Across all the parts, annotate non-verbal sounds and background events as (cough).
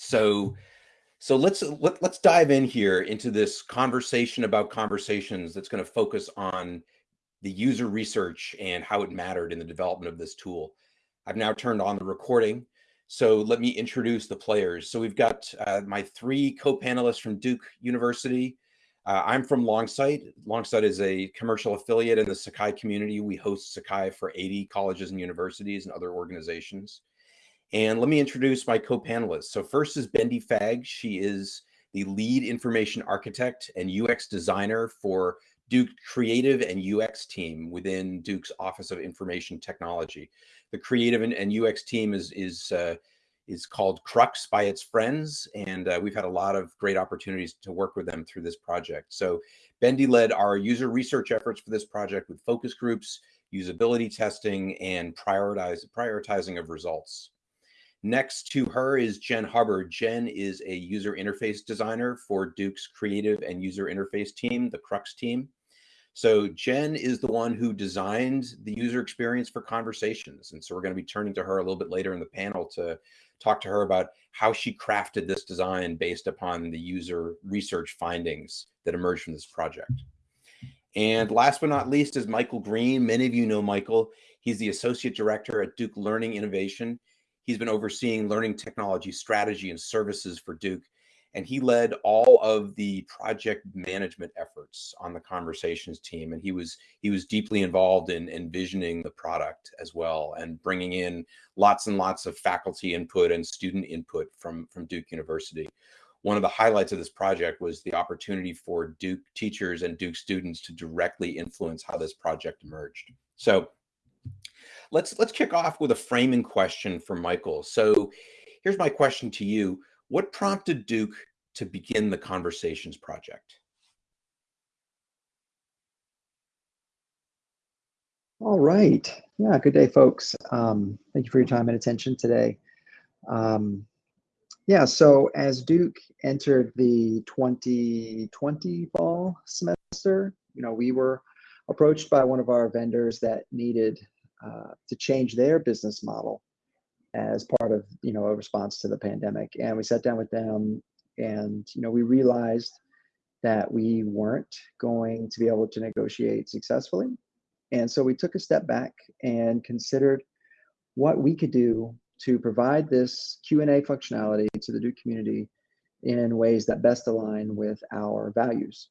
So, so let's let, let's dive in here into this conversation about conversations that's going to focus on the user research and how it mattered in the development of this tool. I've now turned on the recording. So let me introduce the players. So we've got uh, my three co-panelists from Duke University. Uh, I'm from Longsight. Longsight is a commercial affiliate in the Sakai community. We host Sakai for 80 colleges and universities and other organizations. And let me introduce my co-panelists. So first is Bendy Fag. She is the lead information architect and UX designer for Duke creative and UX team within Duke's Office of Information Technology. The creative and, and UX team is, is, uh, is called Crux by its friends. And uh, we've had a lot of great opportunities to work with them through this project. So Bendy led our user research efforts for this project with focus groups, usability testing, and prioritize, prioritizing of results. Next to her is Jen Hubbard. Jen is a user interface designer for Duke's creative and user interface team, the Crux team. So Jen is the one who designed the user experience for conversations. And so we're going to be turning to her a little bit later in the panel to talk to her about how she crafted this design based upon the user research findings that emerged from this project. And last but not least is Michael Green. Many of you know Michael. He's the Associate Director at Duke Learning Innovation. He's been overseeing learning technology strategy and services for Duke and he led all of the project management efforts on the conversations team and he was he was deeply involved in envisioning the product as well and bringing in lots and lots of faculty input and student input from from duke university. One of the highlights of this project was the opportunity for duke teachers and duke students to directly influence how this project emerged. So let's let's kick off with a framing question for michael so here's my question to you what prompted Duke to begin the Conversations Project? All right. Yeah, good day, folks. Um, thank you for your time and attention today. Um, yeah, so as Duke entered the 2020 fall semester, you know, we were approached by one of our vendors that needed uh, to change their business model as part of you know a response to the pandemic. And we sat down with them and you know we realized that we weren't going to be able to negotiate successfully. And so we took a step back and considered what we could do to provide this q&a functionality to the duke community in ways that best align with our values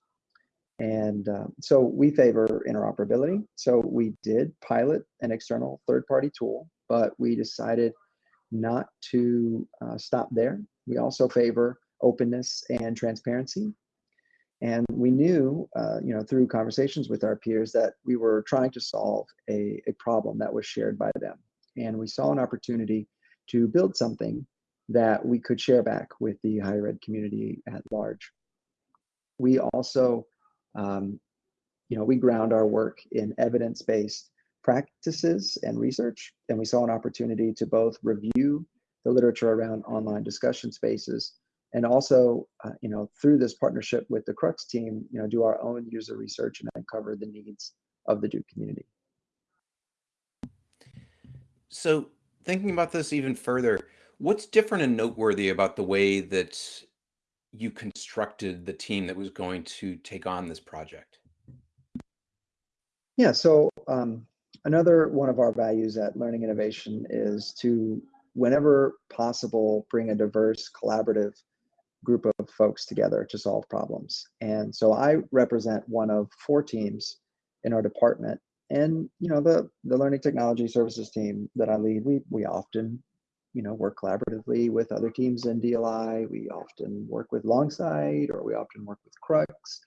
and uh, so we favor interoperability so we did pilot an external third-party tool but we decided not to uh, stop there. We also favor openness and transparency. And we knew, uh, you know, through conversations with our peers that we were trying to solve a, a problem that was shared by them. And we saw an opportunity to build something that we could share back with the higher ed community at large. We also, um, you know, we ground our work in evidence-based practices and research, and we saw an opportunity to both review the literature around online discussion spaces and also, uh, you know, through this partnership with the Crux team, you know, do our own user research and uncover the needs of the Duke community. So thinking about this even further, what's different and noteworthy about the way that you constructed the team that was going to take on this project? Yeah, so um, Another one of our values at Learning Innovation is to, whenever possible, bring a diverse, collaborative group of folks together to solve problems. And so I represent one of four teams in our department. And you know, the the learning technology services team that I lead, we we often, you know, work collaboratively with other teams in DLI. We often work with Longsight or we often work with Crux.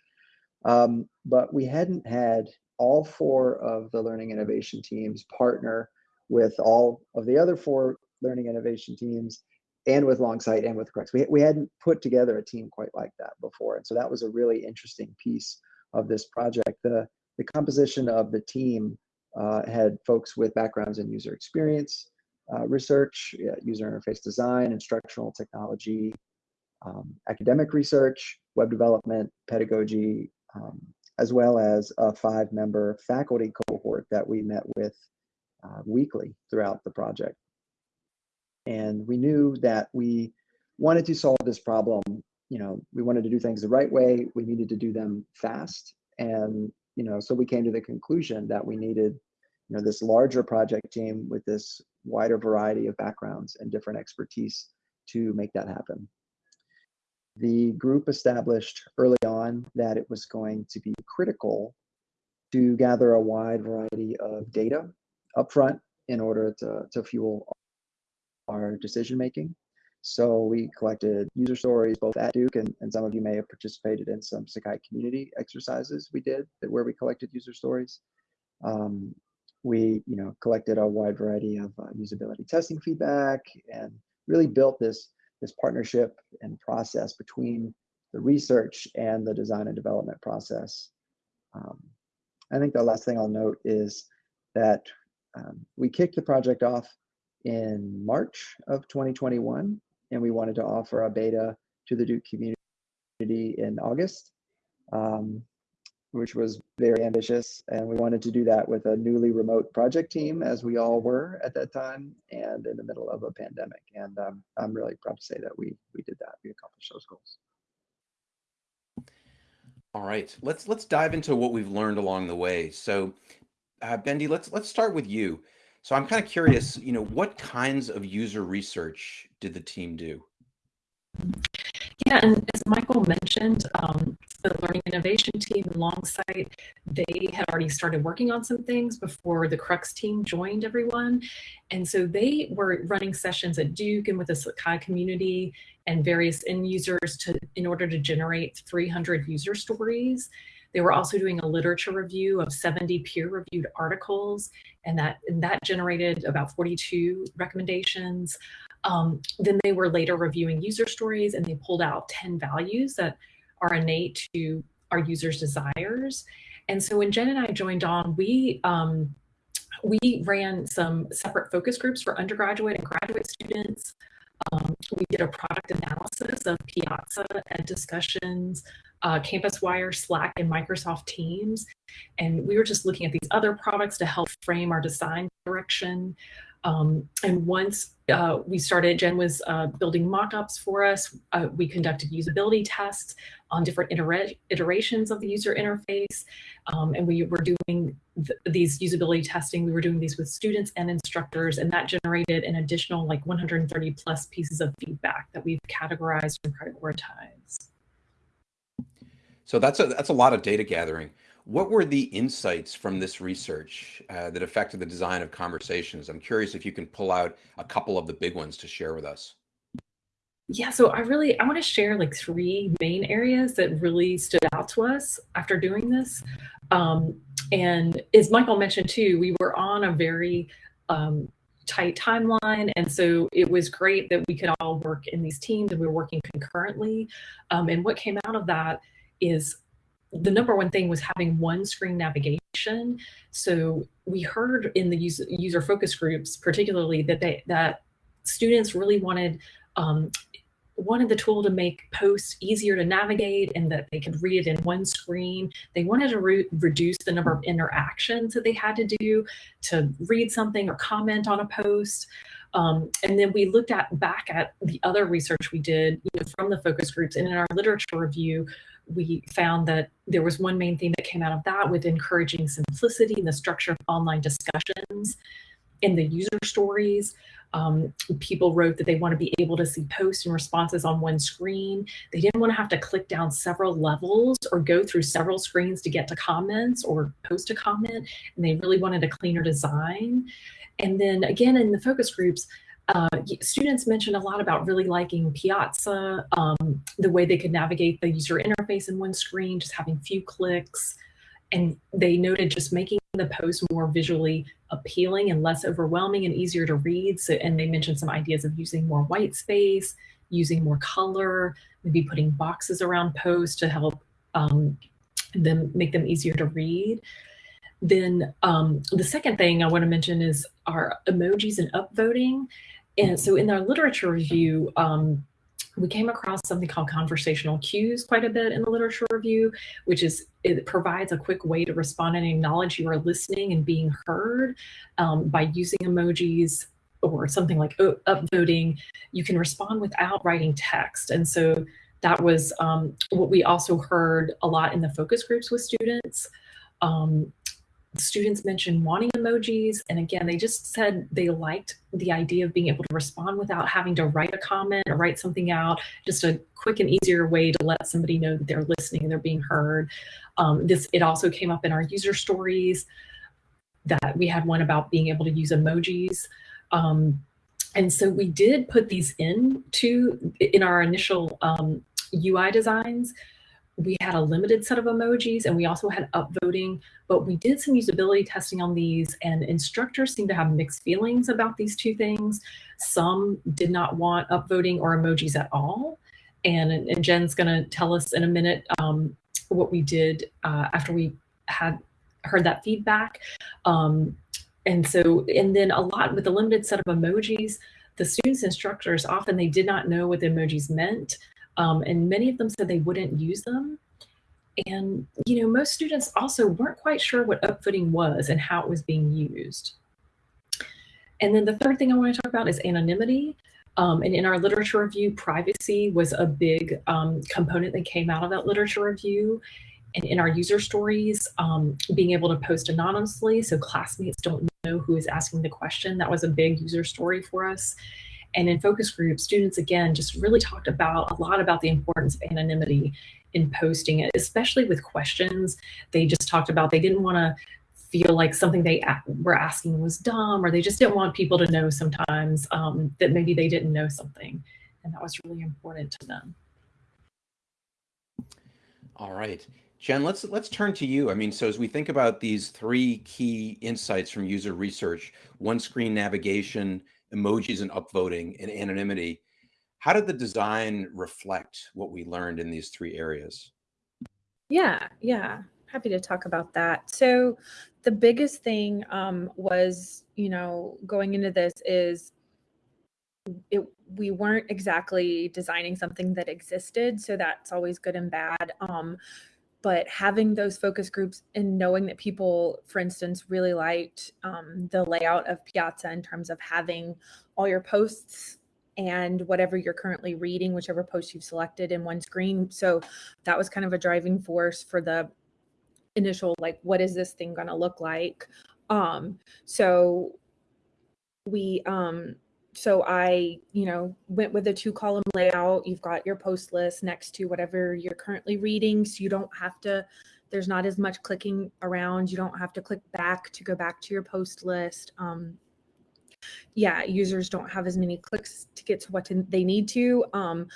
Um, but we hadn't had all four of the learning innovation teams partner with all of the other four learning innovation teams and with Longsight and with Crux. We, we hadn't put together a team quite like that before. And so that was a really interesting piece of this project. The, the composition of the team uh, had folks with backgrounds in user experience, uh, research, user interface design, instructional technology, um, academic research, web development, pedagogy, um, as well as a five member faculty cohort that we met with uh, weekly throughout the project. And we knew that we wanted to solve this problem. You know, we wanted to do things the right way. We needed to do them fast. And, you know, so we came to the conclusion that we needed, you know, this larger project team with this wider variety of backgrounds and different expertise to make that happen. The group established early on that it was going to be critical to gather a wide variety of data upfront in order to, to fuel our decision making. So we collected user stories both at Duke and, and some of you may have participated in some Sakai community exercises we did that where we collected user stories. Um, we you know collected a wide variety of uh, usability testing feedback and really built this this partnership and process between the research and the design and development process. Um, I think the last thing I'll note is that um, we kicked the project off in March of 2021, and we wanted to offer a beta to the Duke community in August, um, which was very ambitious. And we wanted to do that with a newly remote project team, as we all were at that time, and in the middle of a pandemic. And um, I'm really proud to say that we we did that. We accomplished those goals. All right, let's let's dive into what we've learned along the way. So, uh, Bendy, let's let's start with you. So I'm kind of curious, you know, what kinds of user research did the team do? Yeah, and as Michael mentioned, um, the Learning Innovation team alongside, they had already started working on some things before the Crux team joined everyone. And so they were running sessions at Duke and with the Sakai community and various end users to in order to generate 300 user stories. They were also doing a literature review of 70 peer-reviewed articles, and that and that generated about 42 recommendations. Um, then they were later reviewing user stories, and they pulled out 10 values that are innate to our users' desires. And so when Jen and I joined on, we um, we ran some separate focus groups for undergraduate and graduate students. Um, we did a product analysis of Piazza and discussions, uh, CampusWire, Slack, and Microsoft Teams. And we were just looking at these other products to help frame our design direction. Um, and once uh, we started, Jen was uh, building mock-ups for us. Uh, we conducted usability tests on different itera iterations of the user interface. Um, and we were doing th these usability testing. We were doing these with students and instructors, and that generated an additional like 130 plus pieces of feedback that we've categorized and prioritized. So that's a, that's a lot of data gathering. What were the insights from this research uh, that affected the design of conversations? I'm curious if you can pull out a couple of the big ones to share with us. Yeah, so I really I want to share like three main areas that really stood out to us after doing this. Um, and as Michael mentioned too, we were on a very um, tight timeline. And so it was great that we could all work in these teams and we were working concurrently. Um, and what came out of that is the number one thing was having one screen navigation. So we heard in the user, user focus groups, particularly that they that students really wanted um, wanted the tool to make posts easier to navigate and that they could read it in one screen. They wanted to re reduce the number of interactions that they had to do to read something or comment on a post. Um, and then we looked at back at the other research we did you know, from the focus groups and in our literature review, we found that there was one main theme that came out of that with encouraging simplicity in the structure of online discussions in the user stories. Um, people wrote that they want to be able to see posts and responses on one screen. They didn't want to have to click down several levels or go through several screens to get to comments or post a comment. And they really wanted a cleaner design. And then again, in the focus groups, uh, students mentioned a lot about really liking Piazza, um, the way they could navigate the user interface in one screen, just having few clicks. And they noted just making the post more visually appealing and less overwhelming and easier to read. So, and they mentioned some ideas of using more white space, using more color, maybe putting boxes around posts to help um, them make them easier to read. Then um, the second thing I want to mention is our emojis and upvoting. And so in our literature review, um, we came across something called conversational cues quite a bit in the literature review, which is it provides a quick way to respond and acknowledge you are listening and being heard um, by using emojis or something like upvoting, you can respond without writing text. And so that was um, what we also heard a lot in the focus groups with students. Um, students mentioned wanting emojis. And again, they just said they liked the idea of being able to respond without having to write a comment or write something out, just a quick and easier way to let somebody know that they're listening and they're being heard. Um, this It also came up in our user stories that we had one about being able to use emojis. Um, and so we did put these in to in our initial um, UI designs we had a limited set of emojis and we also had upvoting, but we did some usability testing on these and instructors seem to have mixed feelings about these two things. Some did not want upvoting or emojis at all. And, and Jen's gonna tell us in a minute um, what we did uh, after we had heard that feedback. Um, and so, and then a lot with the limited set of emojis, the students instructors often they did not know what the emojis meant. Um, and many of them said they wouldn't use them. And, you know, most students also weren't quite sure what upvoting was and how it was being used. And then the third thing I want to talk about is anonymity. Um, and in our literature review, privacy was a big um, component that came out of that literature review. And in our user stories, um, being able to post anonymously so classmates don't know who is asking the question, that was a big user story for us. And in focus groups, students again just really talked about a lot about the importance of anonymity in posting it, especially with questions. They just talked about they didn't want to feel like something they were asking was dumb, or they just didn't want people to know sometimes um, that maybe they didn't know something. And that was really important to them. All right. Jen, let's let's turn to you. I mean, so as we think about these three key insights from user research, one screen navigation, emojis and upvoting and anonymity. How did the design reflect what we learned in these three areas? Yeah, yeah, happy to talk about that. So the biggest thing um, was, you know, going into this is it, we weren't exactly designing something that existed. So that's always good and bad. Um, but having those focus groups and knowing that people, for instance, really liked um, the layout of Piazza in terms of having all your posts and whatever you're currently reading, whichever post you've selected in one screen. So that was kind of a driving force for the initial, like, what is this thing going to look like? Um, so we, um, so I, you know, went with a two column layout. You've got your post list next to whatever you're currently reading. So you don't have to, there's not as much clicking around. You don't have to click back to go back to your post list. Um, yeah, users don't have as many clicks to get to what they need to. Um,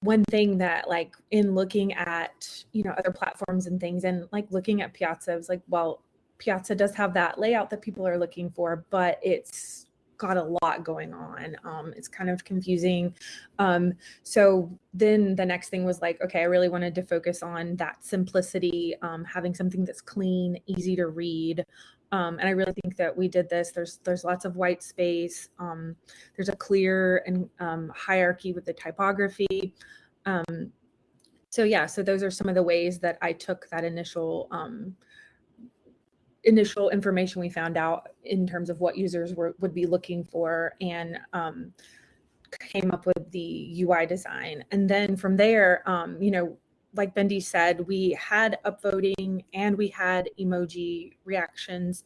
one thing that like in looking at, you know, other platforms and things and like looking at Piazza, I was like, well, Piazza does have that layout that people are looking for, but it's got a lot going on. Um, it's kind of confusing. Um, so then the next thing was like, okay, I really wanted to focus on that simplicity, um, having something that's clean, easy to read. Um, and I really think that we did this. There's there's lots of white space. Um, there's a clear and um, hierarchy with the typography. so yeah, so those are some of the ways that I took that initial initial information we found out in terms of what users were would be looking for and um, came up with the UI design. And then from there, um, you know, like Bendy said, we had upvoting and we had emoji reactions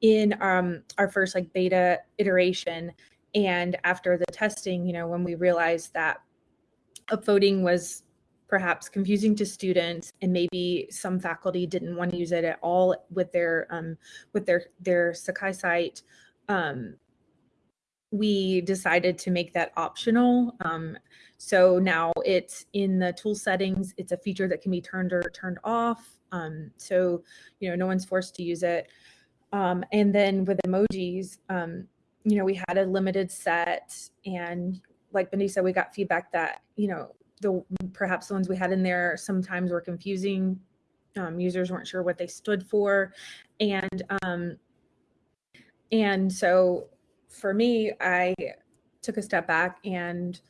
in um, our first like beta iteration. And after the testing, you know, when we realized that upvoting was perhaps confusing to students and maybe some faculty didn't want to use it at all with their um, with their their Sakai site. Um, we decided to make that optional. Um, so now it's in the tool settings. It's a feature that can be turned or turned off. Um, so, you know, no one's forced to use it. Um, and then with emojis, um, you know, we had a limited set and like Bendy said, we got feedback that, you know, the perhaps the ones we had in there sometimes were confusing. Um, users weren't sure what they stood for, and um, and so for me, I took a step back and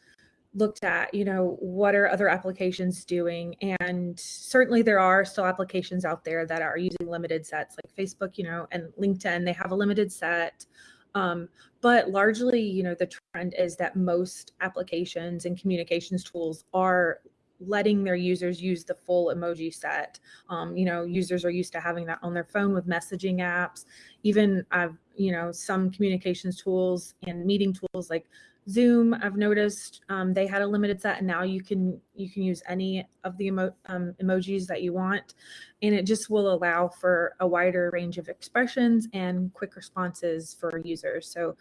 looked at you know what are other applications doing? And certainly there are still applications out there that are using limited sets like facebook you know and linkedin they have a limited set Um, but largely, you know, the trend is that most applications and communications tools are letting their users use the full emoji set. Um, you know, users are used to having that on their phone with messaging apps. Even I've, you know, some communications tools and meeting tools like Zoom, I've noticed um, they had a limited set, and now you can you can use any of the emo um, emojis that you want, and it just will allow for a wider range of expressions and quick responses for users. So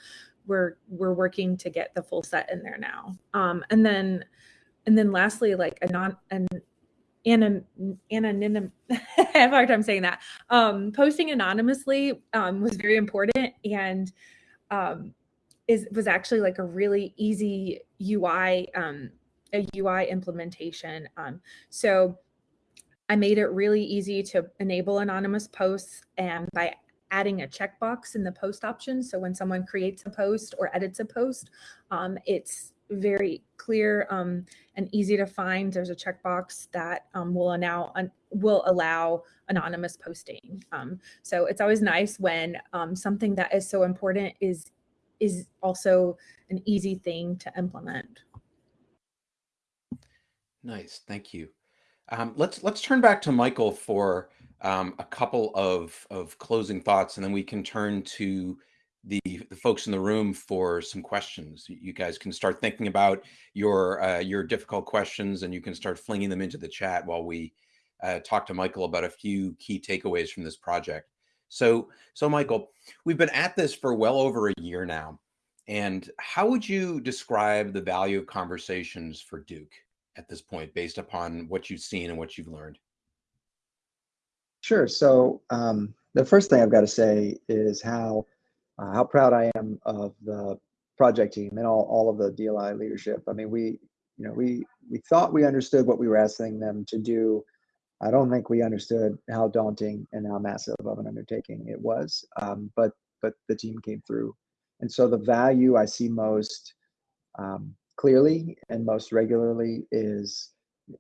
we're we're working to get the full set in there now, um, and then and then lastly, like a non an anonym (laughs) I have a hard time saying that. Um, posting anonymously um, was very important and um, is was actually like a really easy UI um, a UI implementation. Um, so I made it really easy to enable anonymous posts and by adding a checkbox in the post option. So when someone creates a post or edits a post, um, it's very clear um, and easy to find. There's a checkbox that um, will allow will allow anonymous posting. Um, so it's always nice when um, something that is so important is is also an easy thing to implement. Nice, thank you. Um, let's let's turn back to Michael for um, a couple of of closing thoughts, and then we can turn to the, the folks in the room for some questions. You guys can start thinking about your uh, your difficult questions, and you can start flinging them into the chat while we uh, talk to Michael about a few key takeaways from this project. So, so Michael, we've been at this for well over a year now. And how would you describe the value of conversations for Duke at this point, based upon what you've seen and what you've learned? Sure. So um, the first thing I've got to say is how uh, how proud I am of the project team and all, all of the DLI leadership. I mean, we you know we we thought we understood what we were asking them to do I don't think we understood how daunting and how massive of an undertaking it was. Um, but but the team came through, and so the value I see most um, clearly and most regularly is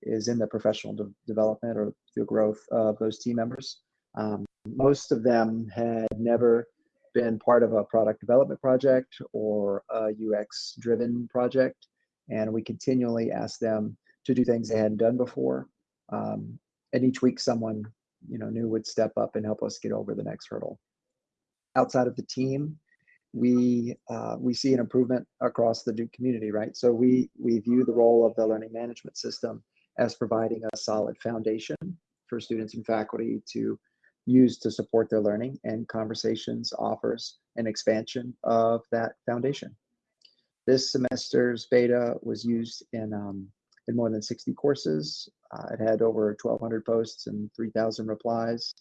is in the professional de- development or the growth of those team members. Um, most of them had never been part of a product development project or a UX driven project, and we continually ask them to do things they hadn't done before. Um, and each week someone you know new would step up and help us get over the next hurdle outside of the team we uh, we see an improvement across the duke community right so we we view the role of the learning management system as providing a solid foundation for students and faculty to use to support their learning and conversations offers an expansion of that foundation this semester's beta was used in um, in more than 60 courses. Uh, it had over 1,200 posts and 3,000 replies,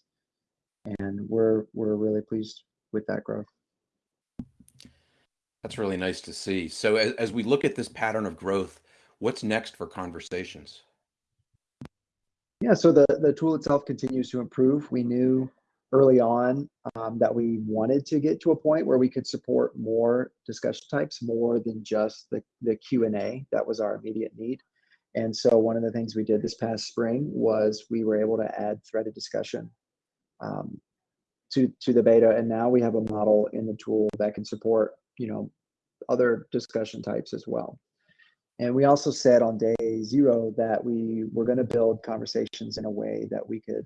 and we're we're really pleased with that growth. That's really nice to see. So as, as we look at this pattern of growth, what's next for conversations? Yeah, so the, the tool itself continues to improve. We knew early on um, that we wanted to get to a point where we could support more discussion types, more than just the, the Q&A. That was our immediate need. And so one of the things we did this past spring was we were able to add threaded discussion um, to to the beta, and now we have a model in the tool that can support you know other discussion types as well. And we also said on day zero that we were going to build conversations in a way that we could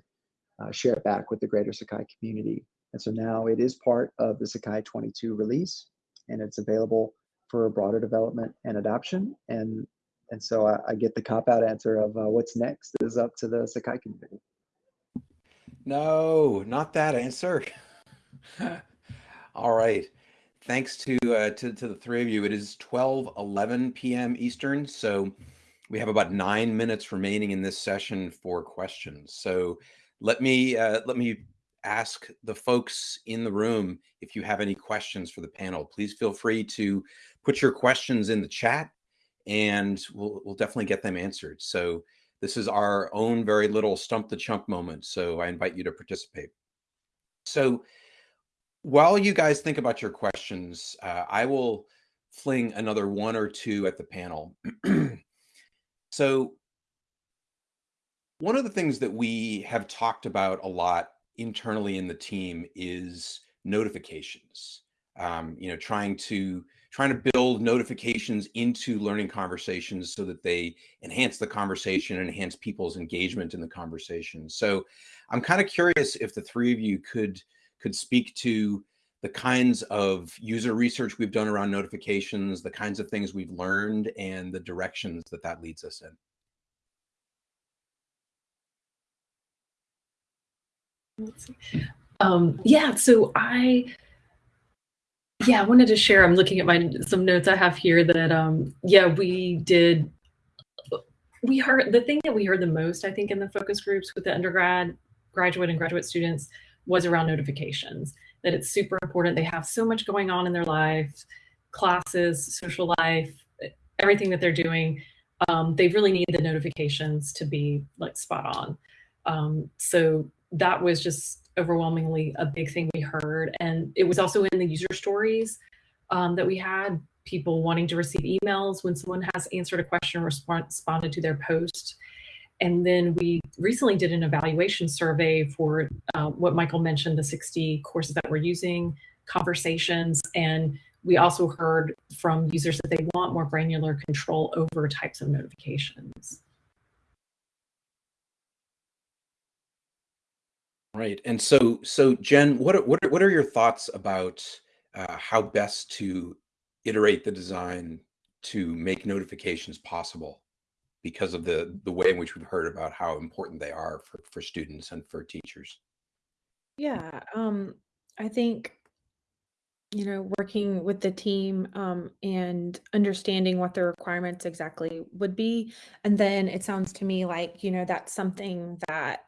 uh, share it back with the greater Sakai community. And so now it is part of the Sakai 22 release, and it's available for broader development and adoption. And and so I, I get the cop out answer of uh, what's next is up to the Sakai community. No, not that answer. (laughs) All right. Thanks to, uh, to to the three of you. It is 12 11 p.m. Eastern, so we have about nine minutes remaining in this session for questions. So let me uh, let me ask the folks in the room if you have any questions for the panel. Please feel free to put your questions in the chat and we'll, we'll definitely get them answered. So this is our own very little stump the chump moment. So I invite you to participate. So while you guys think about your questions, uh, I will fling another one or two at the panel. (clears throat) so one of the things that we have talked about a lot internally in the team is notifications. um, you know, trying to trying to build notifications into learning conversations so that they enhance the conversation and enhance people's engagement in the conversation. So I'm kind of curious if the three of you could could speak to the kinds of user research we've done around notifications, the kinds of things we've learned, and the directions that that leads us in. Um, yeah, so I yeah, I wanted to share. I'm looking at my some notes I have here that um yeah, we did we heard the thing that we heard the most, I think, in the focus groups with the undergrad, graduate, and graduate students was around notifications. That it's super important. They have so much going on in their lives, classes, social life, everything that they're doing. Um, they really need the notifications to be like spot on. Um, so that was just overwhelmingly a big thing we heard. And it was also in the user stories um, that we had people wanting to receive emails when someone has answered a question or responded to their post. And then we recently did an evaluation survey for uh, what Michael mentioned, the 60 courses that we're using, conversations, and we also heard from users that they want more granular control over types of notifications. Right. And so, so Jen, what are, what are, what are your thoughts about uh, how best to iterate the design to make notifications possible because of the the way in which we've heard about how important they are for, for students and for teachers? Yeah, um, I think you know working with the team um, and understanding what the requirements exactly would be and then it sounds to me like you know that's something that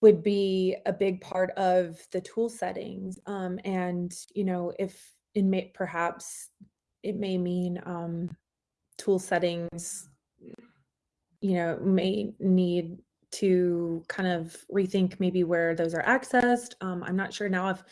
would be a big part of the tool settings. Um, and, you know, if it may perhaps it may mean um, tool settings, you know, may need to kind of rethink maybe where those are accessed. Um, I'm not sure now if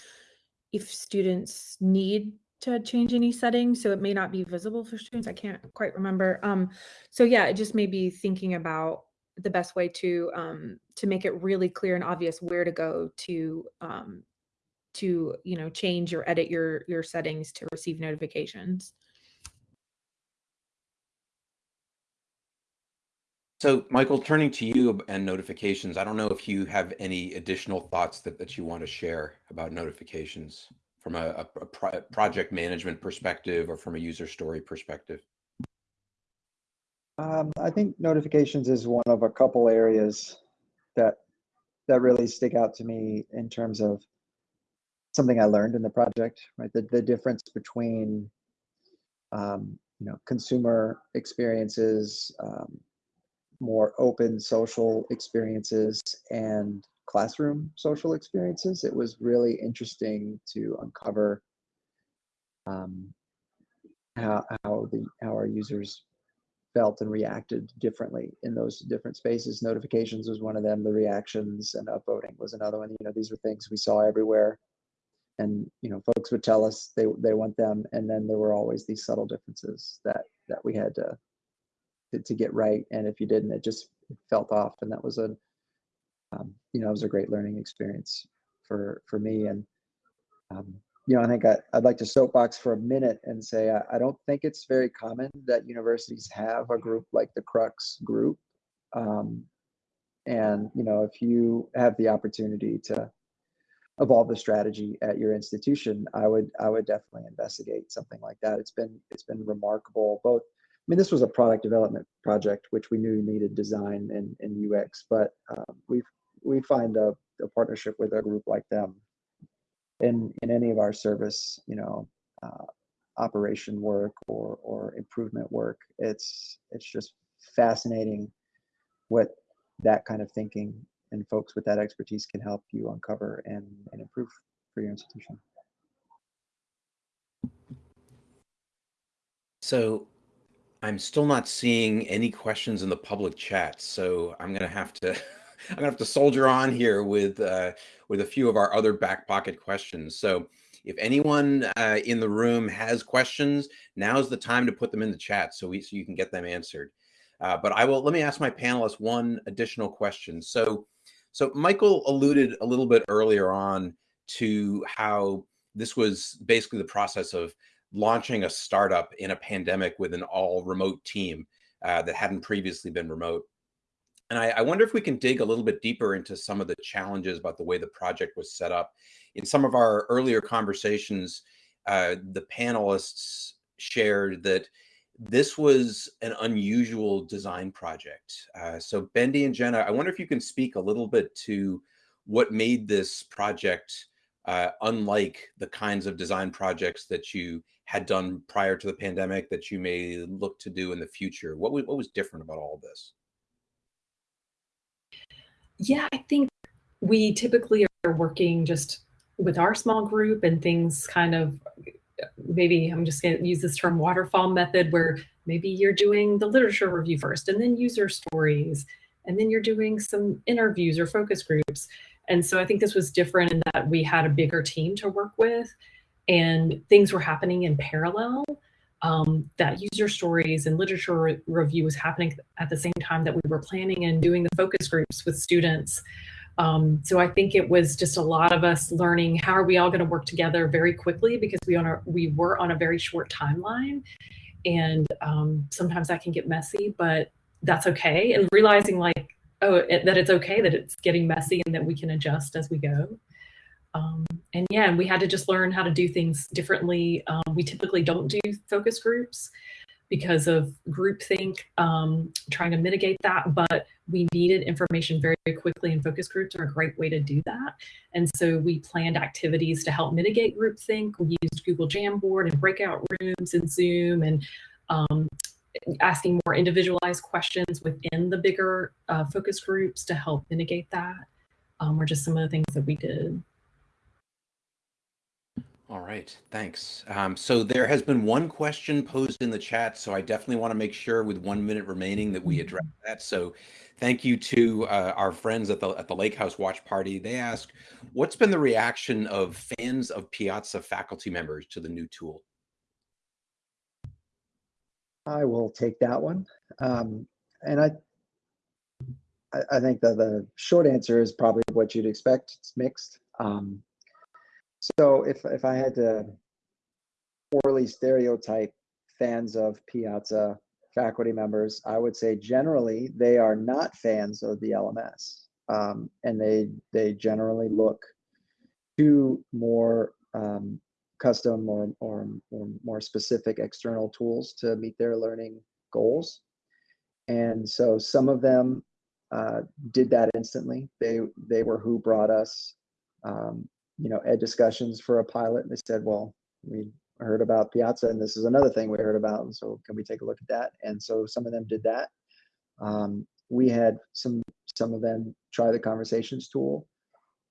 if students need to change any settings, so it may not be visible for students. I can't quite remember. Um, so yeah, it just may be thinking about the best way to um, to make it really clear and obvious where to go to um, to you know change or edit your your settings to receive notifications. So, Michael, turning to you and notifications, I don't know if you have any additional thoughts that, that you want to share about notifications from a, a, a project management perspective or from a user story perspective. Um, I think notifications is one of a couple areas that that really stick out to me in terms of something I learned in the project. Right, the the difference between um, you know consumer experiences, um, more open social experiences, and classroom social experiences. It was really interesting to uncover um, how how the how our users felt and reacted differently in those different spaces. Notifications was one of them. The reactions and upvoting was another one. You know, these were things we saw everywhere, and you know, folks would tell us they they want them, and then there were always these subtle differences that that we had to to, get right. And if you didn't, it just felt off, and that was a um, you know, it was a great learning experience for for me and. Um, you know, I think I, would like to soapbox for a minute and say I, I, don't think it's very common that universities have a group like the Crux group. Um, and you know, if you have the opportunity to evolve the strategy at your institution, I would I would definitely investigate something like that. It's been it's been remarkable. Both, I mean, this was a product development project which we knew needed design and, and UX, but um, we we find a, a partnership with a group like them in in any of our service, you know, uh, operation work or or improvement work. It's it's just fascinating what that kind of thinking and folks with that expertise can help you uncover and, and improve for your institution. So I'm still not seeing any questions in the public chat, so I'm gonna have to (laughs) I'm gonna have to soldier on here with uh, with a few of our other back pocket questions. So if anyone uh, in the room has questions, now's the time to put them in the chat so we so you can get them answered. Uh, but I will let me ask my panelists one additional question. So so Michael alluded a little bit earlier on to how this was basically the process of launching a startup in a pandemic with an all remote team uh, that hadn't previously been remote. And I, I, wonder if we can dig a little bit deeper into some of the challenges about the way the project was set up. In some of our earlier conversations, uh, the panelists shared that this was an unusual design project. Uh, so Bendy and Jenna, I wonder if you can speak a little bit to what made this project uh, unlike the kinds of design projects that you had done prior to the pandemic that you may look to do in the future? What was, what was different about all this? Yeah, I think we typically are working just with our small group and things kind of maybe I'm just going to use this term waterfall method where maybe you're doing the literature review first and then user stories and then you're doing some interviews or focus groups. And so I think this was different in that we had a bigger team to work with and things were happening in parallel. Um, that user stories and literature re review was happening at the same time that we were planning and doing the focus groups with students. Um, so I think it was just a lot of us learning how are we all going to work together very quickly because we on a, we were on a very short timeline, and um, sometimes that can get messy, but that's okay. And realizing like oh it, that it's okay that it's getting messy and that we can adjust as we go. Um, and yeah, and we had to just learn how to do things differently. Um, we typically don't do focus groups because of groupthink, um, trying to mitigate that, but we needed information very, very quickly and focus groups are a great way to do that. And so we planned activities to help mitigate groupthink. We used Google Jamboard and breakout rooms and Zoom and um, asking more individualized questions within the bigger uh, focus groups to help mitigate that um, were just some of the things that we did. All right, thanks. Um, so there has been one question posed in the chat, so I definitely want to make sure with one minute remaining that we address that. So thank you to uh, our friends at the at the Lake House Watch Party. They ask, what's been the reaction of fans of Piazza faculty members to the new tool? I will take that one. Um, and I, I, I think that the short answer is probably what you'd expect. It's mixed. Um, so if if I had to poorly stereotype fans of Piazza faculty members, I would say generally they are not fans of the LMS, um, and they they generally look to more um, custom or, or, or more specific external tools to meet their learning goals. And so some of them uh, did that instantly. They they were who brought us um, you know, ed discussions for a pilot. And they said, well, we heard about Piazza and this is another thing we heard about. So can we take a look at that? And so some of them did that. Um, we had some, some of them try the conversations tool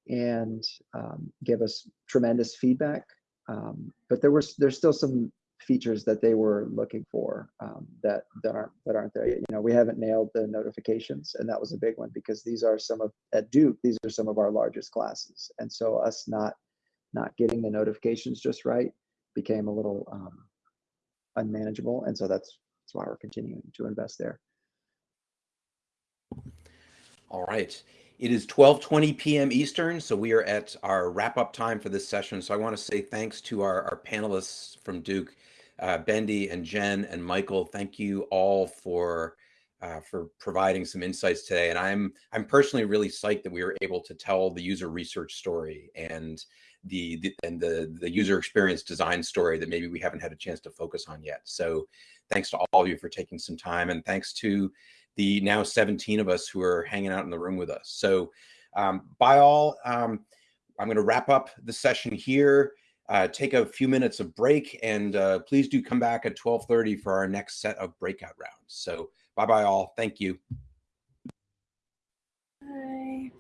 and um, give us tremendous feedback. Um, but there was, there's still some features that they were looking for um, that that aren't that aren't there yet. You know, we haven't nailed the notifications, and that was a big one because these are some of at Duke. These are some of our largest classes, and so us not not getting the notifications just right became a little um, unmanageable, and so that's that's why we're continuing to invest there. All right. It is 12:20 p.m. Eastern, so we are at our wrap-up time for this session. So I want to say thanks to our, our panelists from Duke, uh, Bendy and Jen and Michael. Thank you all for uh, for providing some insights today. And I'm I'm personally really psyched that we were able to tell the user research story and the, the and the the user experience design story that maybe we haven't had a chance to focus on yet. So thanks to all of you for taking some time, and thanks to the now 17 of us who are hanging out in the room with us. So um, by all, um, I'm going to wrap up the session here, uh, take a few minutes of break, and uh, please do come back at 1230 for our next set of breakout rounds. So bye-bye all. Thank you. Bye.